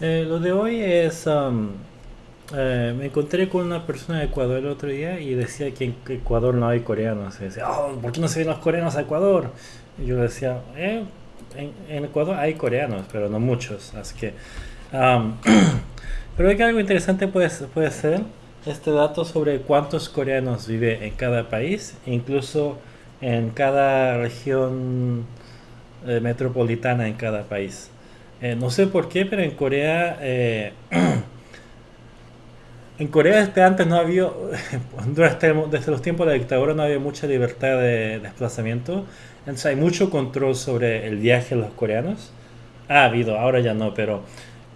Eh, lo de hoy es... um, eh, me encontré con una persona de Ecuador el otro día y decía que en Ecuador no hay coreanos. Y decía, oh, ¿por qué no se ven los coreanos a Ecuador? Y yo decía, eh, en, Ecuador hay coreanos, pero no muchos. Así que... um, pero que algo interesante puede, puede ser este dato sobre cuántos coreanos vive en cada país, incluso en cada región eh, metropolitana en cada país. Eh, no sé por qué, pero en Corea, eh, en Corea desde antes no había, desde, desde los tiempos de la dictadura no había mucha libertad de desplazamiento, entonces hay mucho control sobre el viaje de los coreanos. Ha habido, ahora ya no, pero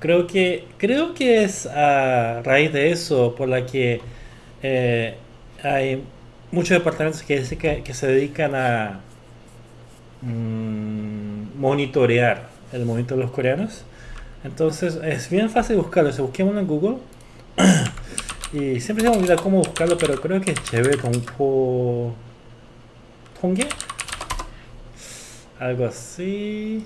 creo que creo que es a raíz de eso por la que eh, hay muchos departamentos que, que, se dedican a mmm, monitorear el movimiento de los coreanos. Entonces es bien fácil buscarlo. Si busquemos en Google y siempre se me olvida cómo buscarlo, pero creo que es chévere Tongpo Tongye algo así.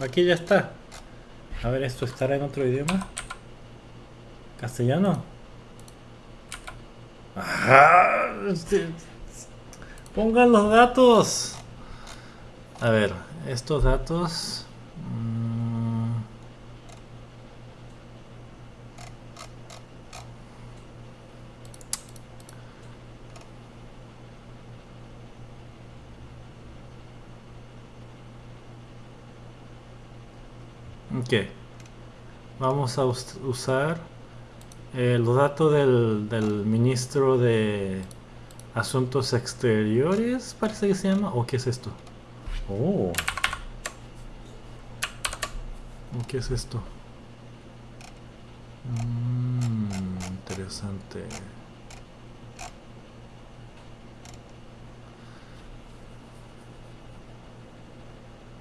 Aquí ya está. A ver, ¿esto estará en otro idioma? ¿Castellano? Ajá. Pongan los datos. A ver, estos datos... Mmm, ok. Vamos a us usar eh, los datos del, del ministro de Asuntos Exteriores, parece que se llama, o qué es esto. Oh. ¿Qué es esto? Mm, interesante.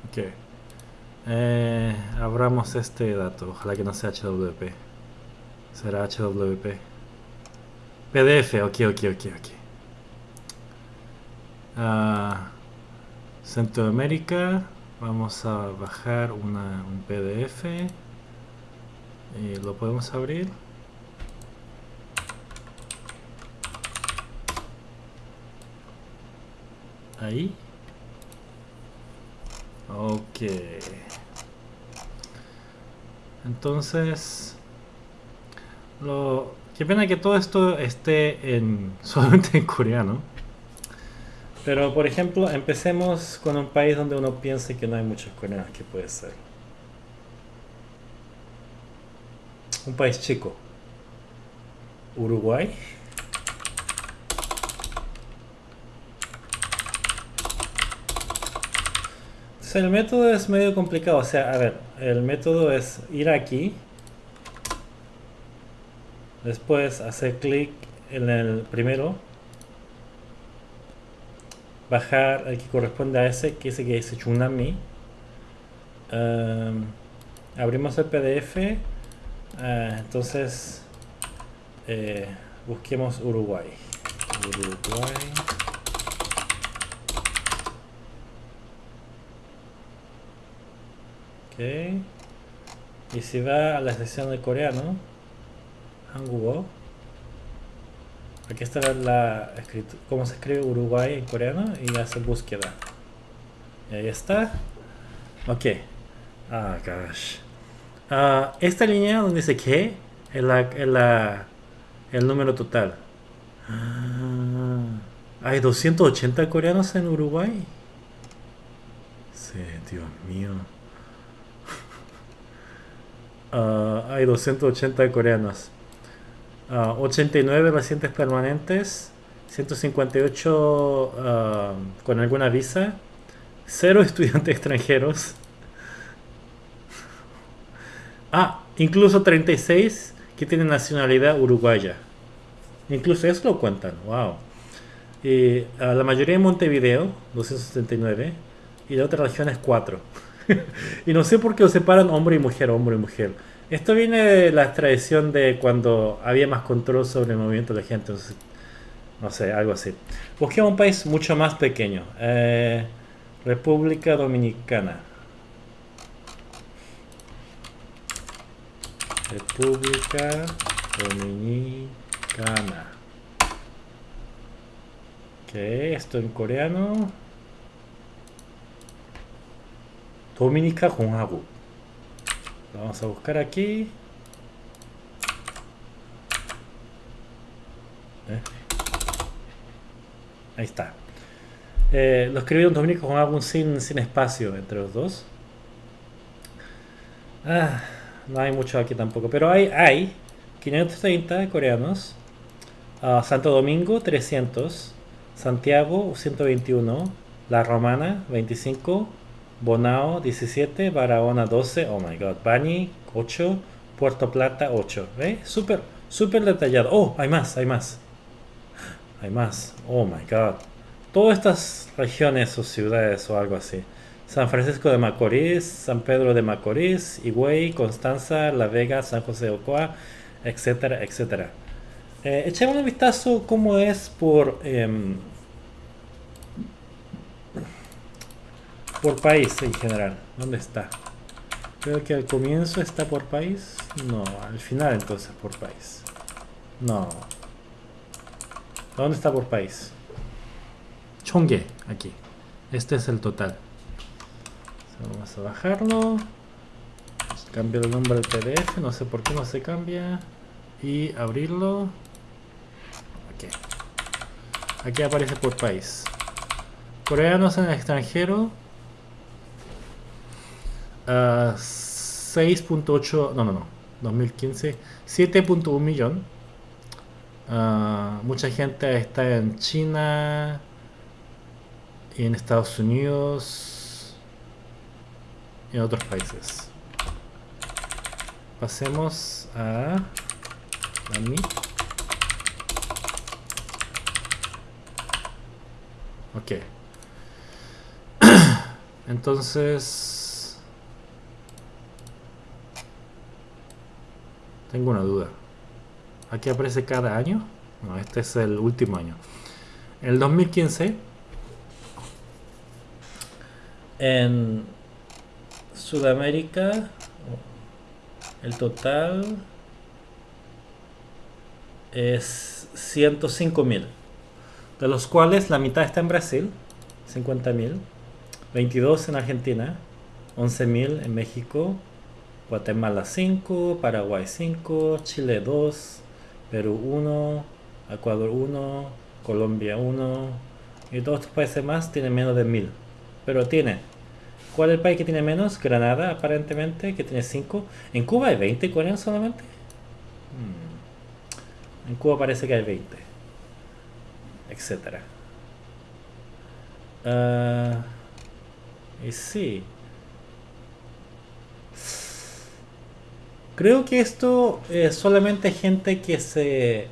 Ok. Eh, abramos este dato. Ojalá que no sea HWP. Será HWP. PDF. Ok, ok, ok, ok. Ah... Centroamérica vamos a bajar una, un PDF y lo podemos abrir ahí ok entonces lo qué pena que todo esto esté en solamente en coreano pero, por ejemplo, empecemos con un país donde uno piense que no hay muchos coreanos, que puede ser. Un país chico. Uruguay. Entonces el método es medio complicado. O sea, a ver, el método es ir aquí. Después hacer clic en el primero bajar el que corresponde a ese, que ese que dice Chunami. Um, abrimos el PDF. Ah, entonces, eh, busquemos Uruguay. Uruguay. Ok. Y si va a la sección de coreano, Hangugo. Aquí está la cómo se escribe Uruguay en coreano y hace búsqueda. Y ahí está. Ok. Ah, gosh. Uh, esta línea donde dice que es la, es la, el número total. Ah, hay 280 coreanos en Uruguay. Sí, Dios mío. Uh, hay 280 coreanos. 89 ah, residentes permanentes, 158 ah, con alguna visa, 0 estudiantes extranjeros. Ah, incluso 36 que tienen nacionalidad uruguaya. Incluso eso lo cuentan, wow. Y ah, la mayoría en Montevideo, 279. y la otra región es 4. y no sé por qué lo separan hombre y mujer, hombre y mujer. Esto viene de la tradición de cuando había más control sobre el movimiento de la gente. no sé, algo así. Busquemos un país mucho más pequeño. Eh, República Dominicana. República Dominicana. Ok, esto en coreano. Dominica Honhagu. vamos a buscar aquí. Eh. Ahí está. Eh, lo escribieron Dominica Honhagu sin, sin espacio entre los dos. Ah. No hay mucho aquí tampoco. Pero hay, hay 530 coreanos. Uh, Santo Domingo 300. Santiago 121. La Romana 25. Bonao 17. Barahona 12. Oh my god. Bani 8. Puerto Plata 8. ¿Ve? Súper, súper detallado. Oh, hay más, hay más. Hay más. Oh my god. Todas estas regiones o ciudades o algo así. San Francisco de Macorís, San Pedro de Macorís, Higüey, Constanza, La Vega, San José de Ocoa, etcétera, etcétera. Eh, echemos un vistazo cómo es por em, por país en general. ¿Dónde está? Creo que al comienzo está por país. No, al final entonces por país. No. ¿Dónde está por país? Chongue, aquí. Este es el total. Vamos a bajarlo. Cambio el nombre del PDF, no sé por qué no se cambia. Y abrirlo. Aquí. Aquí aparece por país. Coreanos en el extranjero. 6.8, no, no, no, 2015, 7.1 millón. Ah, mucha gente está en China y en Estados Unidos en otros países. Pasemos a, mí. Ok. Entonces... Tengo una duda. Aquí aparece cada año. No, este es el último año. En el 2015, en Sudamérica, el total es 105 mil, de los cuales la mitad está en Brasil, 50 mil, 22 en Argentina, 11 mil en México, Guatemala 5, Paraguay 5, Chile 2, Perú 1, Ecuador 1, Colombia 1 y todos estos países más tienen menos de mil, pero tiene ¿Cuál es el país que tiene menos? Granada, aparentemente, que tiene 5. ¿En Cuba hay 20 coreanos solamente? Hmm. En Cuba parece que hay 20. Etcétera. Ah, y sí. Creo que esto es solamente gente que se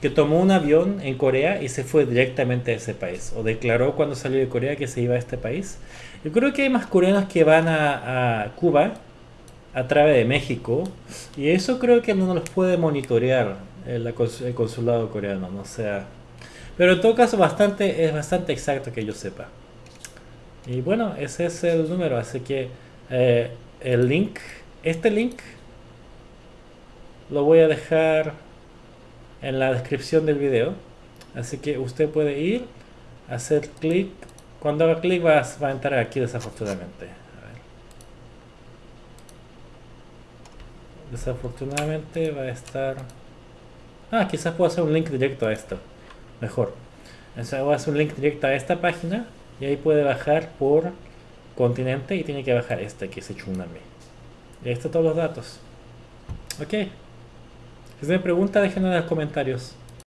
que tomó un avión en Corea y se fue directamente a ese país o declaró cuando salió de Corea que se iba a este país yo creo que hay más coreanos que van a, Cuba a través de México y eso creo que no los puede monitorear el, consulado coreano, no sea. Pero en todo caso bastante es bastante exacto que yo sepa. Y bueno, ese es el número, así que eh, el link, este link lo voy a dejar en la descripción del video. Así que usted puede ir, hacer clic cuando haga clic va, a entrar aquí desafortunadamente. Desafortunadamente va a estar... Ah, quizás puedo hacer un link directo a esto. Mejor. Entonces voy a hacer un link directo a esta página y ahí puede bajar por continente y tiene que bajar este que es Chunami. Y ahí están todos los datos. Ok. Si me pregunta, déjenlo en los comentarios.